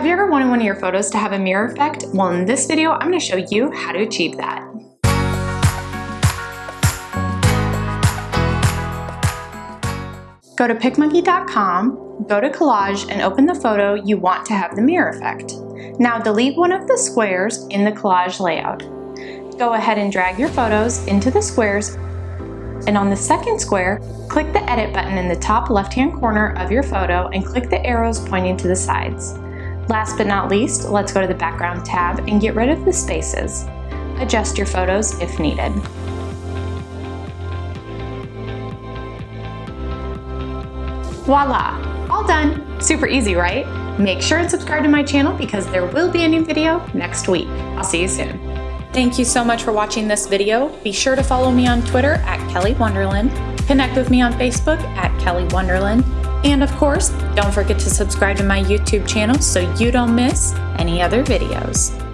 Have you ever wanted one of your photos to have a mirror effect? Well, in this video, I'm gonna show you how to achieve that. Go to PicMonkey.com, go to Collage, and open the photo you want to have the mirror effect. Now delete one of the squares in the collage layout. Go ahead and drag your photos into the squares, and on the second square, click the Edit button in the top left-hand corner of your photo and click the arrows pointing to the sides. Last but not least, let's go to the Background tab and get rid of the spaces. Adjust your photos if needed. Voila! All done! Super easy, right? Make sure and subscribe to my channel because there will be a new video next week. I'll see you soon. Thank you so much for watching this video. Be sure to follow me on Twitter at Kelly Wonderland, connect with me on Facebook at Kelly Wonderland, and of course, don't forget to subscribe to my YouTube channel so you don't miss any other videos.